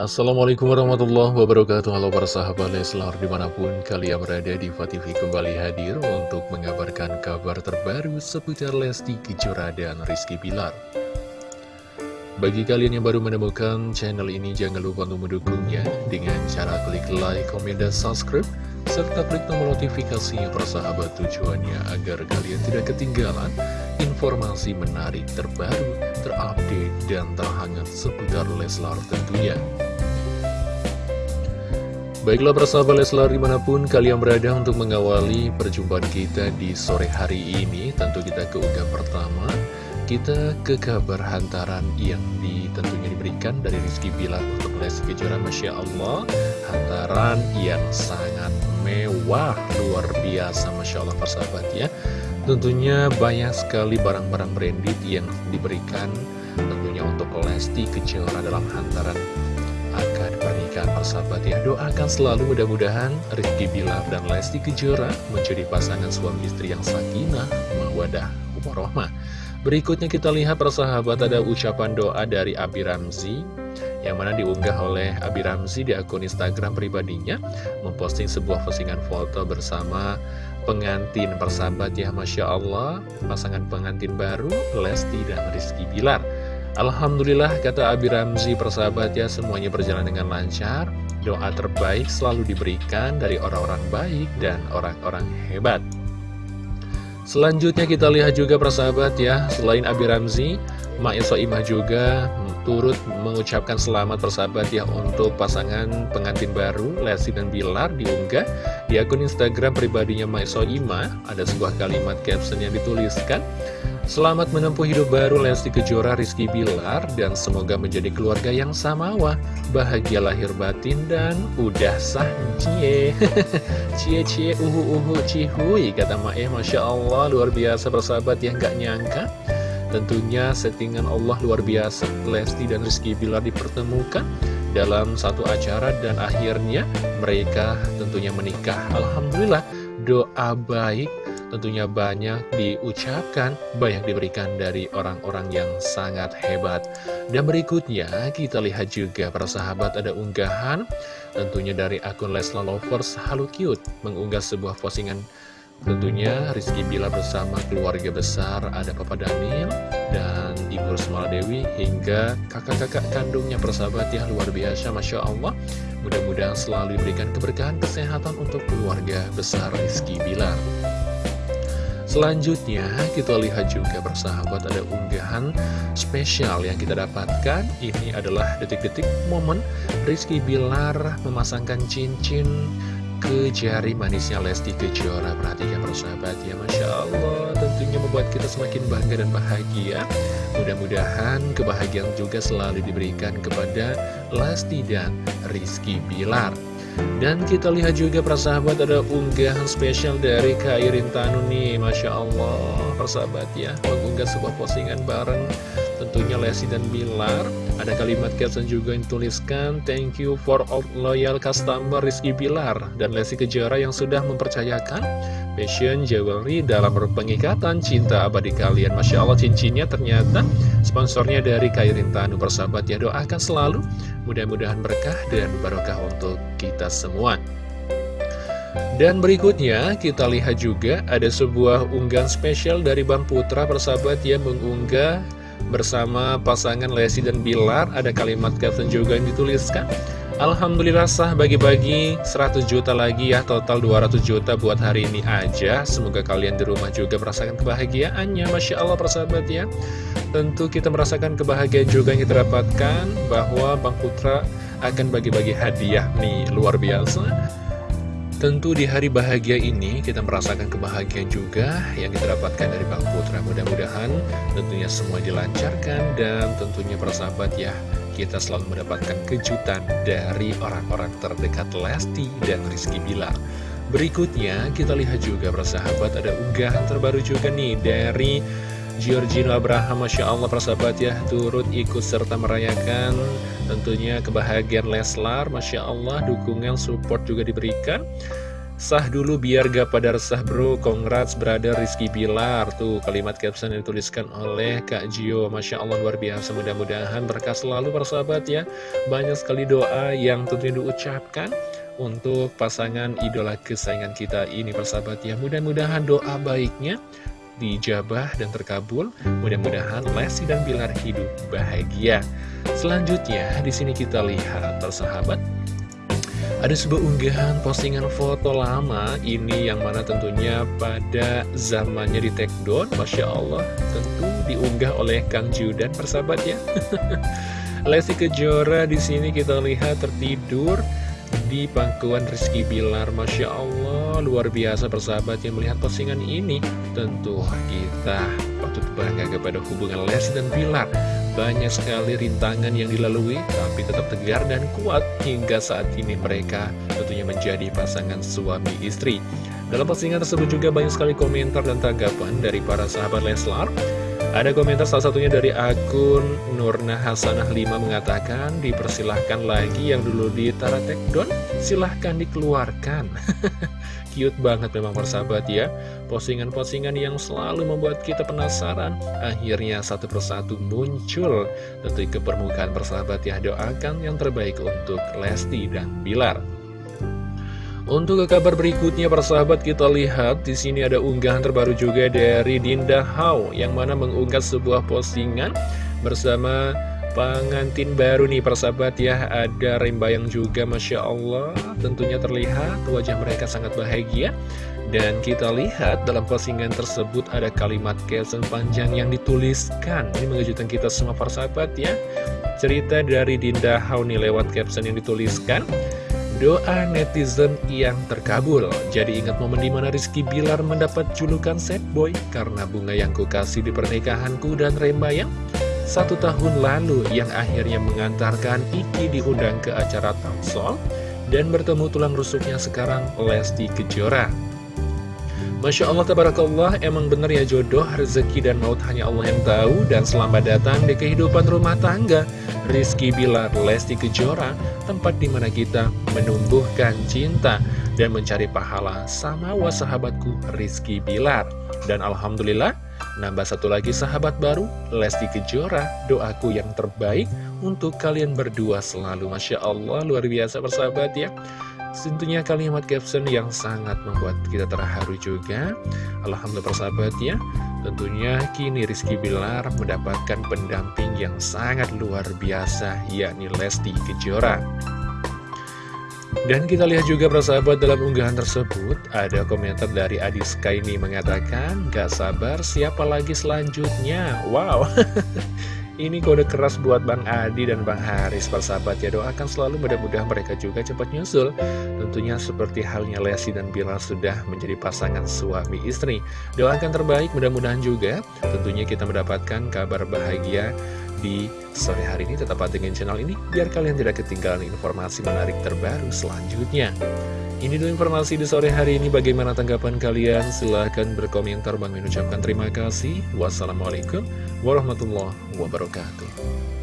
Assalamualaikum warahmatullahi wabarakatuh Halo para sahabat Leslar di mana pun kalian berada di TV kembali hadir untuk mengabarkan kabar terbaru seputar Lesti Kejora dan Rizky Bilar Bagi kalian yang baru menemukan channel ini jangan lupa untuk mendukungnya dengan cara klik like, komen, dan subscribe serta klik tombol notifikasinya persahabat tujuannya agar kalian tidak ketinggalan informasi menarik terbaru, terupdate, dan terhangat seputar Leslar tentunya. Baiklah persahabat Leslar di mana pun kalian berada untuk mengawali perjumpaan kita di sore hari ini Tentu kita ke unggah pertama. Kita ke kabar hantaran yang tentunya diberikan dari Rizky Bilar untuk Lesti Kejora Masya Allah. Hantaran yang sangat mewah luar biasa Masya Allah persahabat ya. Tentunya banyak sekali barang-barang branded yang diberikan Tentunya untuk Lesti Kejora dalam hantaran pernikahan persahabat ya Doakan selalu mudah-mudahan Rizky Bilar dan Lesti Kejora menjadi pasangan suami istri yang sakinah, mawadah, warohmah Berikutnya kita lihat persahabat ada ucapan doa dari Abi Ramzi yang mana diunggah oleh Abi Ramzi di akun Instagram pribadinya memposting sebuah postingan foto bersama pengantin persahabat ya Masya Allah pasangan pengantin baru Lesti dan Rizky Bilar Alhamdulillah kata Abi Ramzi persahabat ya semuanya berjalan dengan lancar. Doa terbaik selalu diberikan dari orang-orang baik dan orang-orang hebat. Selanjutnya kita lihat juga persahabat ya Selain Abi Ramzi Mak Imah juga turut mengucapkan selamat persahabat ya Untuk pasangan pengantin baru Lesti dan Bilar diunggah Di akun Instagram pribadinya Mak Imah. Ada sebuah kalimat caption yang dituliskan Selamat menempuh hidup baru Lesti Kejora Rizky Bilar dan semoga menjadi keluarga yang samawa, bahagia lahir batin dan udah sah cie. cie cie uhu uhu cihui kata Mae Masya Allah luar biasa persahabat yang gak nyangka. Tentunya settingan Allah luar biasa Lesti dan Rizky Bilar dipertemukan dalam satu acara dan akhirnya mereka tentunya menikah. Alhamdulillah doa baik tentunya banyak diucapkan, banyak diberikan dari orang-orang yang sangat hebat. Dan berikutnya kita lihat juga para sahabat ada unggahan. Tentunya dari akun Lesla Lovers Halu Cute mengunggah sebuah postingan. Tentunya Rizky Bila bersama keluarga besar ada Papa Daniel dan Ibu Rusmala Dewi hingga kakak-kakak kandungnya persahabat ya luar biasa Masya Allah. Mudah-mudahan selalu diberikan keberkahan kesehatan untuk keluarga besar Rizky Bilar Selanjutnya kita lihat juga bersahabat ada unggahan spesial yang kita dapatkan. Ini adalah detik-detik momen Rizky Bilar memasangkan cincin ke jari manisnya Lesti Kejora. Perhatikan bersahabat ya Masya Allah tentunya membuat kita semakin bangga dan bahagia. Mudah-mudahan kebahagiaan juga selalu diberikan kepada Lesti dan Rizky Bilar dan kita lihat juga persahabat ada unggahan spesial dari Kak Irin Tanu nih Masya Allah persahabat ya Mengunggah sebuah postingan bareng tentunya Lesti dan Bilar. Ada kalimat caption juga yang tuliskan Thank you for all loyal customer Rizky Bilar. Dan Lesti Kejora yang sudah mempercayakan Fashion Jewelry dalam pengikatan cinta abadi kalian. Masya Allah cincinnya ternyata sponsornya dari Kairin Tanu. Persahabat ya doakan selalu Mudah-mudahan berkah dan barokah untuk kita semua. Dan berikutnya kita lihat juga ada sebuah unggahan spesial dari Bang Putra. Persahabat yang mengunggah bersama pasangan Lesti dan Bilar ada kalimat caption juga yang dituliskan Alhamdulillah sah bagi-bagi 100 juta lagi ya total 200 juta buat hari ini aja. Semoga kalian di rumah juga merasakan kebahagiaannya. Masya Allah persahabat ya. Tentu kita merasakan kebahagiaan juga yang kita dapatkan bahwa Bang Putra akan bagi-bagi hadiah nih luar biasa Tentu di hari bahagia ini kita merasakan kebahagiaan juga yang kita dapatkan dari Bang Putra. Mudah-mudahan tentunya semua dilancarkan dan tentunya persahabat ya kita selalu mendapatkan kejutan dari orang-orang terdekat Lesti dan Rizky Bilar. Berikutnya kita lihat juga persahabat ada unggahan terbaru juga nih dari Giorgino Abraham Masya Allah persahabat ya turut ikut serta merayakan tentunya kebahagiaan Leslar. Masya Allah dukungan support juga diberikan. Sah dulu biar gak pada resah bro. Congrats brother Rizky Bilar. Tuh kalimat caption yang dituliskan oleh Kak Gio. Masya Allah luar biasa. Mudah-mudahan berkah selalu persahabat ya. Banyak sekali doa yang tentunya diucapkan Untuk pasangan idola kesayangan kita ini persahabat ya. Mudah-mudahan doa baiknya dijabah dan terkabul. Mudah-mudahan Lesti dan Bilar hidup bahagia. Selanjutnya, di sini kita lihat persahabat ada sebuah unggahan postingan foto lama ini yang mana tentunya pada zamannya di take down Masya Allah tentu diunggah oleh Kang Judan persahabat ya Lesti Kejora di sini kita lihat tertidur di pangkuan Rizky Bilar Masya Allah luar biasa persahabat yang melihat postingan ini tentu kita patut bangga kepada hubungan Lesti dan Bilar banyak sekali rintangan yang dilalui, tapi tetap tegar dan kuat hingga saat ini mereka tentunya menjadi pasangan suami istri. Dalam postingan tersebut juga banyak sekali komentar dan tanggapan dari para sahabat Leslar. Ada komentar salah satunya dari akun Nurna Hasanah 5 mengatakan dipersilahkan lagi yang dulu di Tara Tekdon silahkan dikeluarkan. Cute banget memang persahabat ya. Postingan-postingan yang selalu membuat kita penasaran Akhirnya satu persatu muncul. Tentu ke permukaan persahabat ya Doakan yang terbaik untuk Lesti dan Bilar untuk ke kabar berikutnya persahabat kita lihat di sini ada unggahan terbaru juga dari Dinda Hao yang mana mengunggah sebuah postingan bersama pengantin baru nih persahabat ya. Ada rembayang juga Masya Allah tentunya terlihat wajah mereka sangat bahagia. Dan kita lihat dalam postingan tersebut ada kalimat caption panjang yang dituliskan. Ini mengejutkan kita semua persahabat ya. Cerita dari Dinda Hao nih lewat caption yang dituliskan Doa netizen yang terkabul. Jadi ingat momen di mana Rizky Bilar mendapat julukan sad boy Karena bunga yang ku kasih di pernikahanku dan Rembayang Satu tahun lalu yang akhirnya mengantarkan Iki diundang ke acara Tamsol Dan bertemu tulang rusuknya sekarang Lesti Kejora Masya Allah, tabarakallah, emang bener ya jodoh, rezeki dan maut hanya Allah yang tahu. Dan selamat datang di kehidupan rumah tangga Rizky Bilar Lesti Kejora Tempat di mana kita menumbuhkan cinta dan mencari pahala sama sahabatku Rizky Bilar. Dan Alhamdulillah nambah satu lagi sahabat baru Lesti Kejora Doaku yang terbaik untuk kalian berdua selalu. Masya Allah luar biasa bersahabat ya Tentunya kalimat caption yang sangat membuat kita terharu juga. Alhamdulillah persahabat ya Tentunya kini Rizky Bilar mendapatkan pendamping yang sangat luar biasa yakni Lesti Kejora. Dan kita lihat juga persahabat dalam unggahan tersebut Ada komentar dari Adiska ini mengatakan Gak sabar siapa lagi selanjutnya? Wow Ini kode keras buat Bang Adi dan Bang Haris persahabat ya. Doakan selalu mudah-mudahan mereka juga cepat nyusul. Tentunya seperti halnya Lesti dan Bilal sudah menjadi pasangan suami istri. Doakan terbaik mudah-mudahan juga. Tentunya kita mendapatkan kabar bahagia di sore hari ini Tetap pantengin channel ini biar kalian tidak ketinggalan informasi menarik terbaru selanjutnya ini dulu informasi di sore hari ini. Bagaimana tanggapan kalian? Silahkan berkomentar. Bang mengucapkan terima kasih. Wassalamualaikum warahmatullahi wabarakatuh.